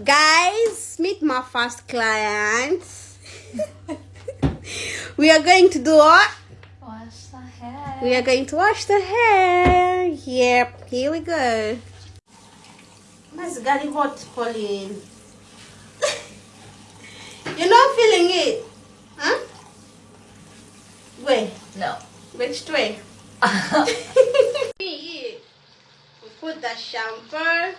Guys, meet my first client. we are going to do what? Wash the hair. We are going to wash the hair. Yep, here we go. That's getting hot, Pauline. You're not feeling it? Huh? Wait, No. which way? we put the shampoo.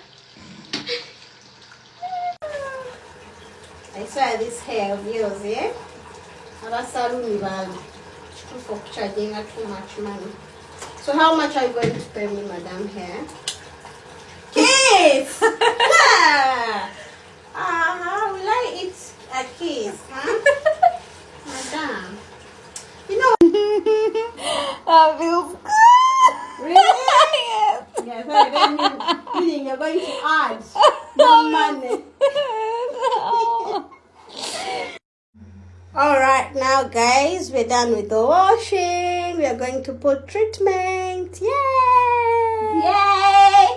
I swear this hair of yours, yeah? Abasaluni bami. For charging her too much money. So how much are you going to pay me, madam, here? Kiss! Ah, uh-huh. will I eat a kiss, huh? madam. You know, That feels good. really? yes. Yes, I mean, you're going to add more money. Oh. All right, now guys, we're done with the washing. We are going to put treatment. Yay! Yay!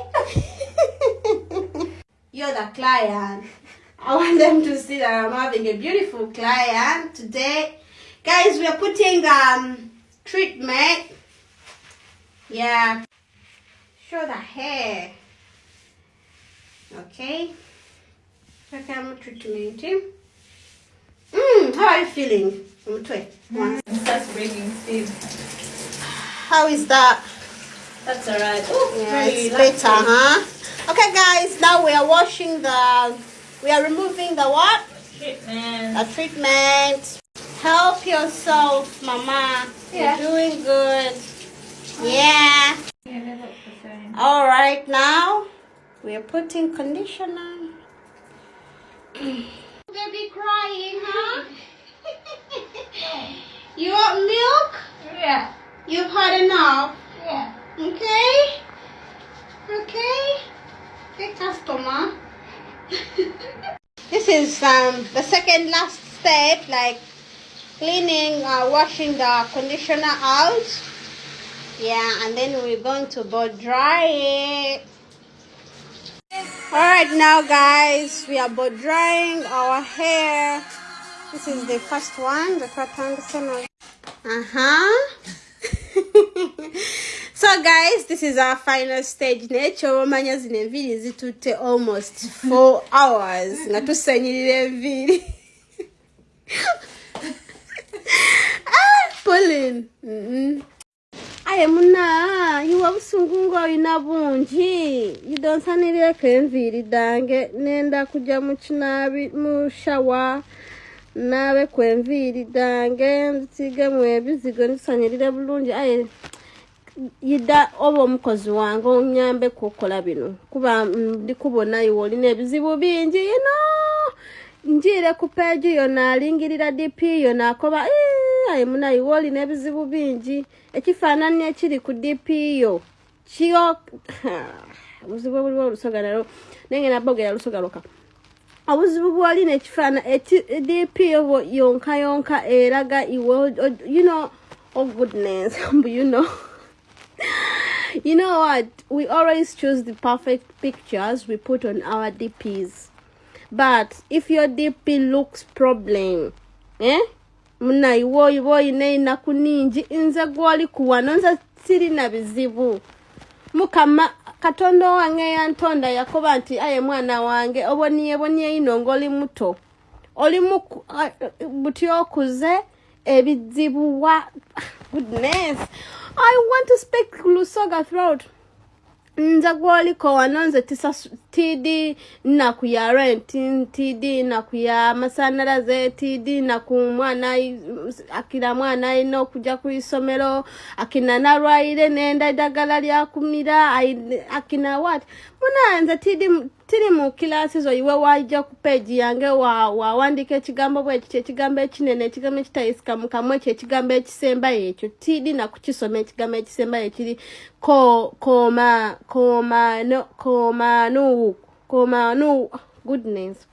You're the client. I want them to see that I'm having a beautiful client today. Guys, we are putting um treatment. Yeah. Show the hair. Okay. Okay, I'm treatment. Mm, how are you feeling? It starts breaking speed. How is that? That's alright. Oh, Yeah, it's better, huh? Okay, guys, now we are washing the, we are removing the what? Treatment. The treatment. Help yourself, mama. Yeah. You're doing good. Yeah. Yeah, they look the same. All right, now we are putting conditioner. Baby crying, huh? you want milk? Yeah. You've had enough. Yeah. Okay? Okay? Okay, customer. this is um the second last step, like cleaning, uh, washing the conditioner out. Yeah, and then we're going to blow dry it. Alright now guys, we are blow drying our hair. This is the first one, the Uh-huh. so guys, this is our final stage. Nature omanya zino enviiri zitutte almost four hours nga tusanyirira enviiri. ah, Pauline. Mm-mm. Aye muna iwe busungu ng'olina bungi idonsanireko enviiri dange. Nenda kujya mu kinaabi mu shawa naabeku enviiri dange nzisigemu ebizigo nzisanyirire bulungi aye yidda oba omukozi wange onyambeku okukola bino kuba mm, ndikubona iwe olina ebizibu bingi ino njiire ku peegi yo naalingirira dp yo naakoba "Eh, aye muna iwe olina ebizibu bingi. Ekifaananyi ekiri ku dp yo kiyo obuzibu obuliwo olusoga nalwo naye nabogera lusoga lwoka obuzibu bwolina ekifaana dp yonka yonka eraga iwe you know oh goodness you know you know what? We always choose the perfect pictures we put on our dps but if your dp looks problem eh? Muna iwe oyiba oyina enaku ningi nze gwoli kuwano nze sirina bizibu. Mukama katonda wange yantonda yakoba nti aye mwana wange oboniye boniye ino ngaoli muto. Oli buti okuze ebizibu wa goodness. I want to speak lusoga throat nze gwoliko wano nze tidi nnaku ya rent tidi nnaku ya masanalaze tidi nnaku mwana akina mwana alina okujja ku isomero akina nalwaire nenda eddagala lyakumira akina wat muna nze tidi tiri mu kilasi zo iwe wajja ku peegi yange wa- wawandika ekigambo bwekityo ekigambo ekinene ekigambo ekitayisika mu kamwa ekyo ekigambo ekisembayo ekyo tidi nakukisoma ekigambo ekisembayo ekiri. Ko koma koma no koma no koma no goodness.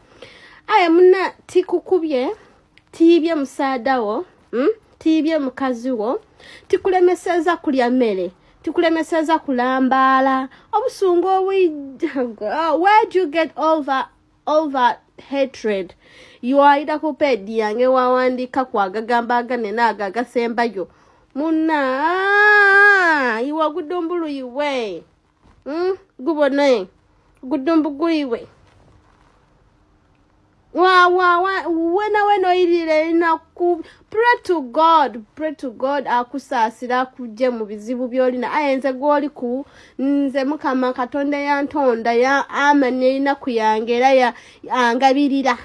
Aye muna tikukubye tiibye musaadawo mm? tiibye mukazi wo tikulemeseza kulya mmere tikulemeseza kulambaala obusungu obwi where'd you get all that hatred? Yuwayita ku pedi yange wawandika kwagagamba aganene ago agasembayo muna gudumbulu iwe mm? gubone gudumbu guiwe wena wena oyirire na ku pray to god pray to god akusaasira akugye mu bizibu by'olina aye nze gw'oli ku nze mukama katonda yantonda ya amanya erinaku yange era angabirira.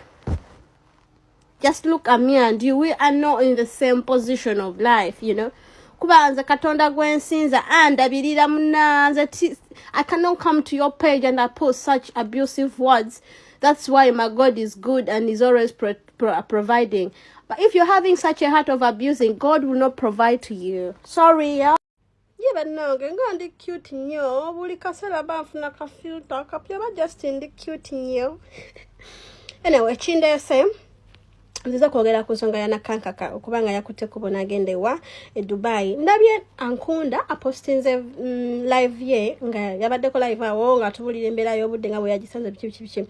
Just look at me and you we are not in the same position of life you know. Kuba nze katonda gwensinza andabirira munanze i cannot come to your page and i post such abusive words that's why my god is good and is always pro- pro- providing. But if you're having such a heart of abusing god will not provide to you. Sorry yeah? ye bannange nga ndi cute nnyo buli kaseera banfuna kafilta kapya ba justin ndi cute nnyo anyway kindeese nziza kwogera ku nsonga ya nakankaka okubanga yakutteko bona agenda ewa e dubai. Ndabye ankunda apostinze mm, live ye nga yabaddeko live awo nga tubulira embeera y'obudde nga bwe yagisanze biki biki biki.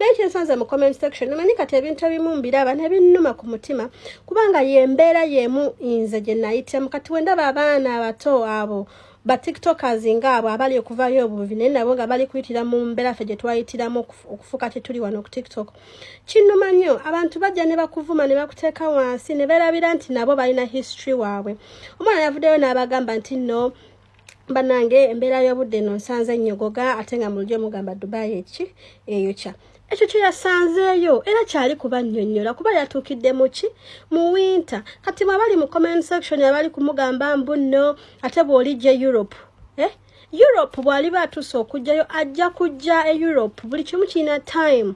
Naye kyensanze mu comment section manyi kati ebintu ebimu mbiraba nebinnuma ku mutima kubanga yembeera yemu nze gye nayitemu. Kati wendaba abaana abato abo batiktokers ngaabo abali okuvayo obuvi naye nabo nga bali kuyitira mu mbeera ffe gye twayitiramu okufu- okufuuka tetuli wano ku tiktok. Kinnuma nnyo abantu bajja ne bakuvuma ne bakuteeka wansi ne beerabira nti nabo balina history waabwe. Omwana yavuddeyo n'abagamba nti no banange embeera y'obudde no nsanze nnyogoga ate nga mu lulyo mugamba dubai eki? Eyokya ekyo kye yasanzeeyo era kyali kubannyonnyola kuba yatuukidde mu ki? Mu winter. Kati mwabali mu comment section abali kumugamba mbu nno ate bw'olijja europe. Eh? europe bw'aliba atuuse okujjayo ajja kujja e europe. Buli kimu kirina time.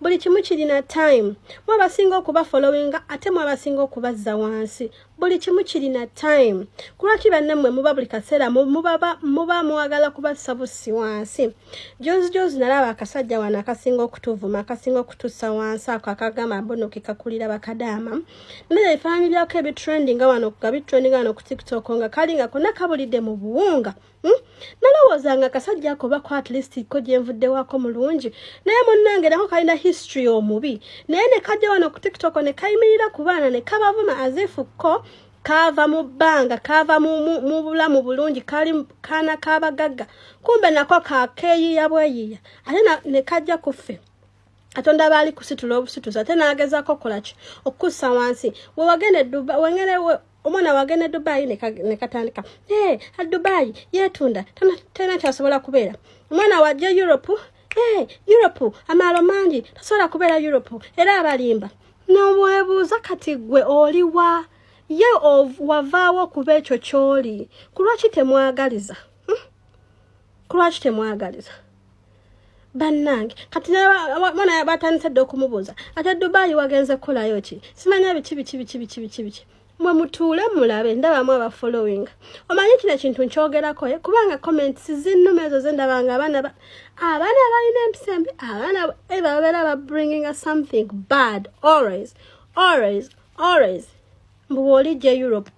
Buli kimu kirina time. Mu abasinga okuba followinga ate mu abasinga okubazza wansi buli kimu kirina time. Kulwaki bannammwe muba buli kaseera muba mwagala kubassa bussi wansi. Jozi jozi nalaba akasajja wano akasinga okutuvuma akasinga okutussa wansi ako akagamba mbono kekakulira bakadaama. Naye ebifaananyi byako ebitrendinga wano nga bitrendinga wano ku tiktok nga kali nga konna kabulidde mu buwunga Hmm? nalowooza nga akasajja ako bako at least ko gyenvuddewako mulungi. Naye munnange nako kalina history omubi. Naye ne kajja wano ku tiktok ne kayimirira ku baana ne kabavuma azifu ko kaava mu bbanga kaava mu, mu, mu bulamu bulungi kali kaana kabagagga kumbe nako kakeeyiya bweyiya ate ne kajja ku ffe. Katonda baali kusitula obusituzi ate n'agezaako kolaki okussa wansi. We wagenda e Dubai- wengere we- omwana wagenda e dubayi ne ka- ne katandika e adubayi yeetunda talina kyasobola kubeera. Omwana wajja europe e europe amaalo mangi tasobola kubeera europe. Era abalimba nobwebuuza kati gwe oliwa ye wavaawo kuba ekyo ky'oli ku lwaki temwagaliza? Hmm? ku lwaki temwagaliza? Bannange kati mwana batandise dde okumubuuza ate dubayi wagenze kukolayo ki? Simanya biki biki biki biki biki biki mwe mutuule mulabe ndabamu abafollowing omanyi kino ekintu nkyogerako ye kubanga comments zinnuma ezo zendabanga abaana ba- abaana balina empisa embi abaana eba babeera babringinga something bad. Always always always mbu bw'olijja europe.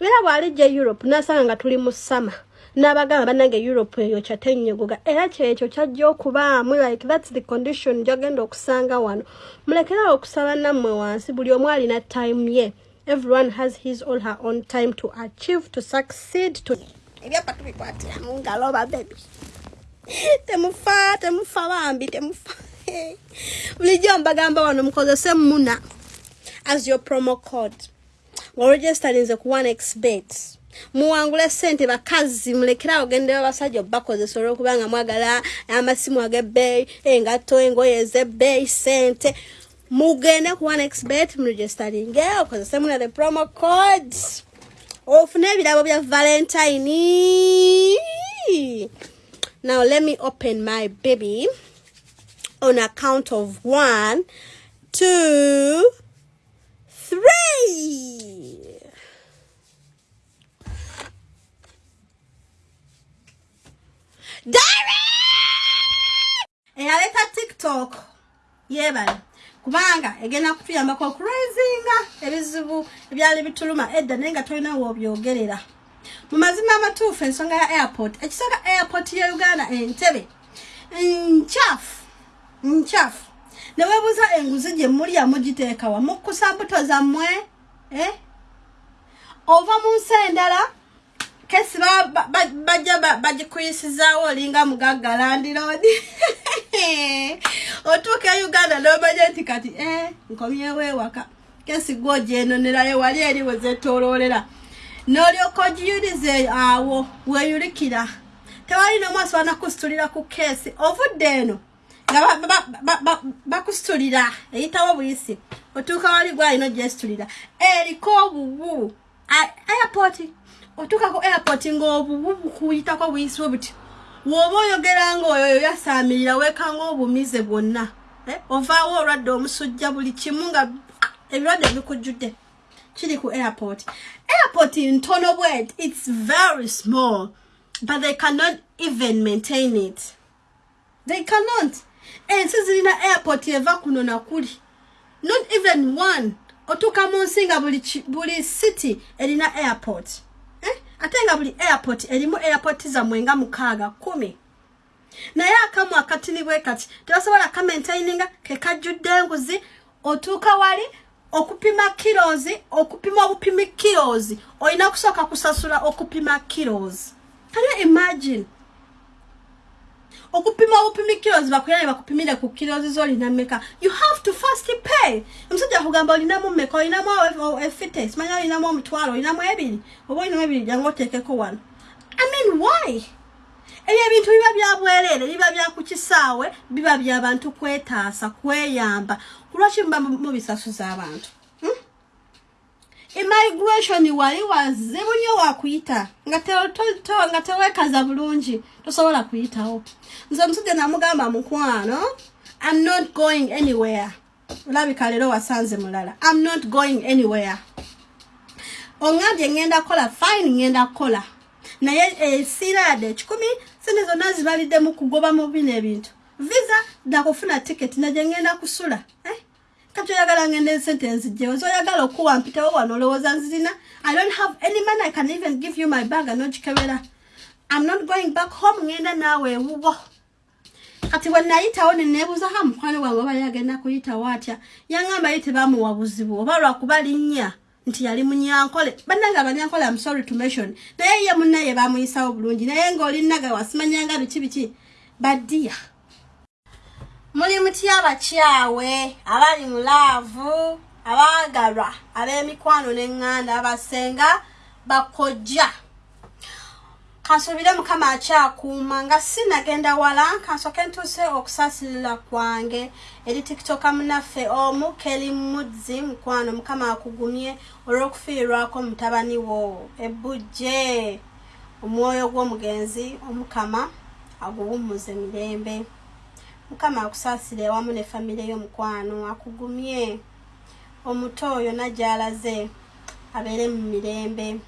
Era bw'alijja europe nasanga nga tuli mu sama n'abagamba bannange europe eyo kyatenyogoga era kyekyo kyajja okubaamu like thats the condition gyagenda okusanga wano. Mulekerawo okusaba nammwe wansi buli omu alina time ye. Everyone has his or her own time to achieve to succeed to ebyapa tubikwatira mu ngalo babebi temufa temufa bambi temufa. Bulijjo mbagamba wano mukozese muna. As your promo code ng'oregisterinze ku 1xbet muwangule sente bakazi mulekerawo ogendeyo abasajja obakozesa olwokubanga mwagala amasimu ag'ebbeeyi engatto engoye ez'ebbeeyi sente mugende ku 1xbet muregisteringe okozese muna the promo code ofune ebirabo bya valentine. Now let me open my baby on account of one two three eyaleka tiktok. Yeebala kubanga egenda kutuyambako okuraisinga ebizibu ebyali bituluma edda naye nga tolina woobyogerera mu mazima amatuufu ensonga ya airport ekisooka airport ya uganda entebe nkyafu nkyafu. Ne weebuuza enguzi gye mulya mugiteekawa mukkusa mbuto zammwe eh? ova mu nsi endala kesi ba- ba- ba- bajja ba- bagikuyisizaawo olinga mugagga landiroodi otuuka e uganda nomanya nti kati eh, nkomyewo ewaka. Kesi gwe ogyenonerayo wali eri wezetoloolera n'olyoka ogiyulize awo weeyulikira. Tewali nomu asobola nakusitulira ku keesi. Ovudde eno nga ba- ba- ba- ba- bakusitulira eyitawo buyisi. Otuuka wali gwalina ogyesitulira eriko obuwu A- airport otuuka ku airport ng'obuwu bukuyitako buyisibwe buti woba oyogera ngaoyo yasaamirira weekanga obumize bwonna. Eh, ovaawo olwadde omusujja buli kimu nga ebirwadde bikujjudde kiri ku airport. Airport ntono bwet its very small but they cannot even maintain it. They cannot. Ensi zirina airport eva kuno nakuli not even one. Otuuka mu nsi nga buli, city erina airport? Ate nga buli airport erimu airport zammwe nga mukaaga kumi. Naye akamu akatini bwe kati tebasobola kamaintaininga kekajjudde enguzi otuuka wali okupima kilozi okupima obupimi kilozi olina kusooka kusasula okupima kilozi. Can you imagine okupima obupimi kilozi bakuyane bakupimire ku kilozi zolina meka you have to first pay. Omusajja akugamba olinamu meka olinamu efite simanya olinamu omutwalo olinamu ebiri? Oba olinamu ebiri jangu oteekeko wano. I mean why? Ebyo ebintu biba bya bwereere biba bya ku kisaawe biba bya bantu kwetaasa kweyamba. Kulwaki muba mubisasuza abantu Immigration wali wazibu nnyo wakuyita nga teweekaza bulungi tosobola kuyitawo nze omusajja namugamba mukwano i'm not going anywhere. Olabika leero wasanze mulala. I'm not going anywhere. Oŋambye ŋŋenda kukola fine ŋŋenda kukola naye esiira yadde ekikumi sente zonna zibalidde mu kugoba mu bino ebintu visa nakufuna tiketi nagye ŋŋenda kusula eh? Kati oyagala ngende esente nzijjewo zoyagala okuwa mpitewo wano olowooza nzirina? I don't have any money i can even give you my bag anogikebera i'm not going back home ŋŋenda naawe ewuwo. Kati bwe nayitawo neneebuuza ha mukwano gwange oba yagenda kuyitawo atya? Yaŋŋamba ye tebamuwa buzibu oba lwakuba linnya nti yali munyankole. Bannanga abanyankole am sorry to mention. Naye ye munnaye bamuyisawo bulungi naye ng'olinnaga wasimanyanga biki biki? Baddiya muli mutya abakyawe abali mu laavu abaagalwa ab'emikwano n'eŋŋanda abasenga bakojja. Kansuubire mukama akyakuuma nga sinagenda wala kansooke ntuuse okusaasilira kwange. Eri tikitoka munaffe omu keri mudzi mukwano mukama akugumye olw'okufiirwako mutabani wo. Ebujje omwoyo gw'omugenzi omukama aguwummuze mirembe mukama akusaasire awamu ne famire y'omukwano akugumye. Omuto oyo najalaze abeere mu mirembe.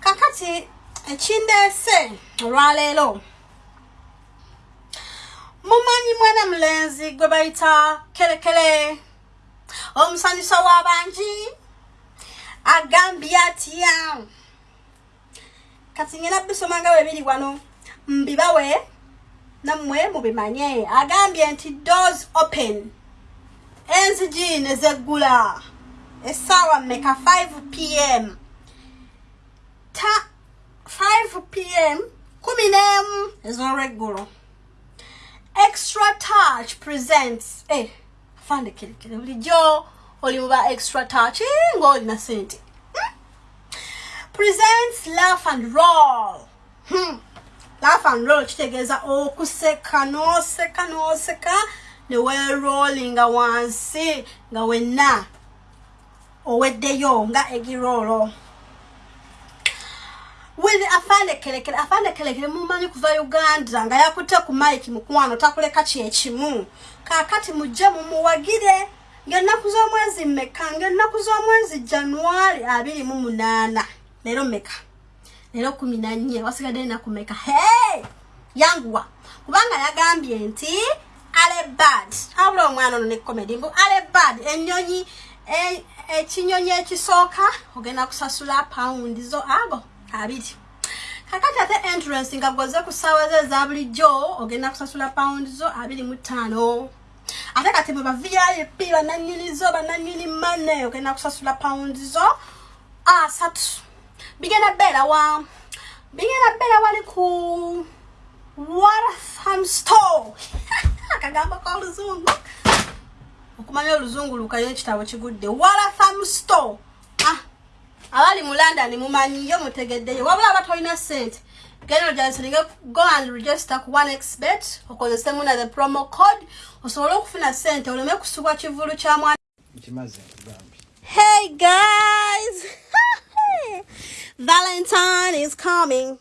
Kakati ekindeese olwaleero mumanyi mwana mulenzi gwe bayita kerekere omusanyusa w'abangi agambye atya kati ngenda bisoma nga bwe biri wano mbibawe nammwe mubimanye agambye nti doors open. Enzigi ne zeggula essaawa mmeka 5 pm ta 5 pm kumi n'emu ez'olweggulo extra touch presents. Eh, afandekerekere bulijjo oli muba extra touch eh, ng'olina sente. Hmm? presents laugh and roll. Hmm. Laugh and roll kitegeeza okuseka n'oseka n'oseka ne weeroolinga wansi nga wenna oweddeyo nga egiroolo wili afande kelekere afande kelekere mumanyi kuva uganda nga yakutte ku mike mukwano takuleka kyekimu kakati mujje mumuwagire ngaennaku z'omwezi mmeka? Ngaennaku z'omwezi januari abiri mu munaana? Leero mmeka leero kumi nanye wasigadde enaku mmeka hey yanguwa. Kubanga yagambye nti alebad abula omwana ono ne comedy mbu alebad ennyonyi e- ekinyonyi ekisooka ogenda kusasula pawundi zo ago abiri. Kakati ate entrance nga goze ku ssaawa ze eza bulijjo ogenda kusasula pawundi zo abiri mu ttaano. Ate kati bwe ba vip bananyini zo bananyini mane ogenda kusasula paundi zo asatu bigenda beera wa bigenda beera wali ku Waratham store akagambo k'oluzungu okumanya oluzungu lukayo ekitabo kigudde Waratham store ah, abali mu london mumanyiyo mutegeddeyo wabula aba tolina sente genda ojasinge go and register ku onexbet okozesemu na the promo code. Osobole okufuna sente oleme kusubwa kivulu kya mwana. Nkimaze nkugambye Hey guys! Valentine is coming.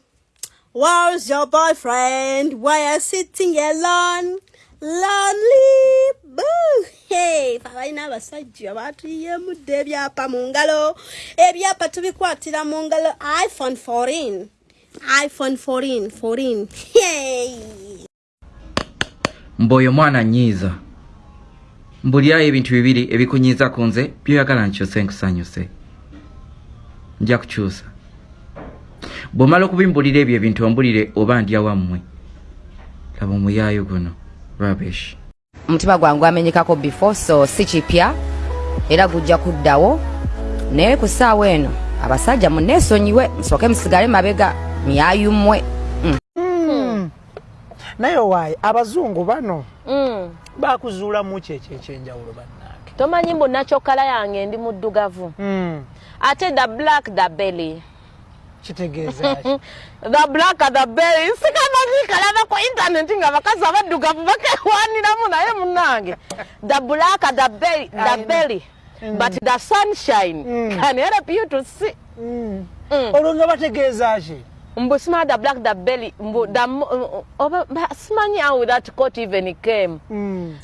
Where's your boyfriend? Why are you sitting alone? Lonely boo! Hey, balina abasajja batuyemudde ebyapa mu ngalo. Ebyapa tubikwatira mu ngalo iPhone 14. iPhone 14, 14. Hey! mb'oyo mwana nyiiza mbulirayo ebintu bibiri ebikunyiiza ku nze byoyagala nkyuse nkusanyuse nja kukyusa bw'omala okubimbulira ebyo ebintu ombulire oba ndya wammwe laba omuyaayo guno rubbish. Omutima gwange gwamenyekako before so si kipya era gujja kuddawo. Naye ku ssaawa eno abasajja muneesonyiwe musooke musigale mabega. Myayummwe naye waayi abazungu bano Mm. bakuzuulamu ki ekyo ekyenjawulo bannange. Tomanyi mbu nakyokala yange ndi muddugavu. Mm, ate the black the belly. Kitegeeza ki? The black the belly. Sikamanyi kalaba ku intaneti nga bakazi abaddugavu bakewaniramu naye munange the black the belly, the belly. but the sunshine Mm. can help you to see. Mm. Mm. olwo nga bategeeza ki mbu simanya the black the belly mbu the mo- oba ba- simanyi how that coat even came Mm.